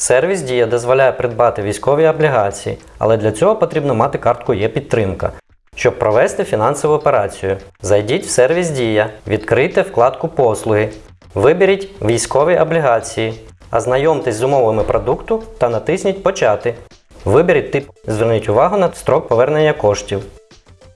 Сервіс Дія дозволяє придбати військові облігації, але для цього потрібно мати картку є підтримка. Щоб провести фінансову операцію, зайдіть в сервіс Дія, відкрийте вкладку Послуги, виберіть військові облігації, ознайомтесь з умовами продукту та натисніть Почати. Виберіть тип, зверніть увагу на строк повернення коштів.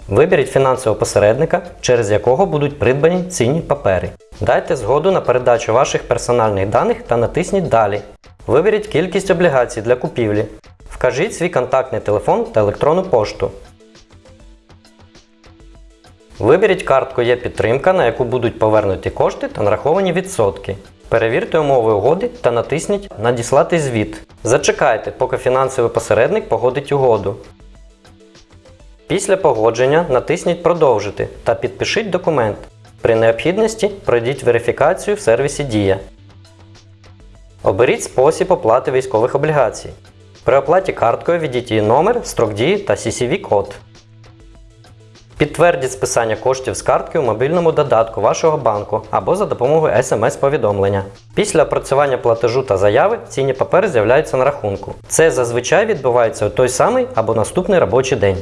Виберіть фінансового посередника, через якого будуть придбані цінні папери. Дайте згоду на передачу ваших персональних даних та натисніть Далі. Виберіть кількість облігацій для купівлі. Вкажіть свій контактний телефон та електронну пошту. Виберіть картку є підтримка, на яку будуть повернуті кошти та нараховані відсотки. Перевірте умови угоди та натисніть Надіслати звіт. Зачекайте, поки фінансовий посередник погодить угоду. Після погодження натисніть Продовжити та підпишіть документ. При необхідності пройдіть верифікацію в сервісі Дія. Оберіть спосіб оплати військових облігацій. При оплаті карткою введіть її номер, строк дії та CCV-код. Підтвердіть списання коштів з картки у мобільному додатку вашого банку або за допомогою смс-повідомлення. Після опрацювання платежу та заяви цінні папери з'являються на рахунку. Це зазвичай відбувається у той самий або наступний робочий день.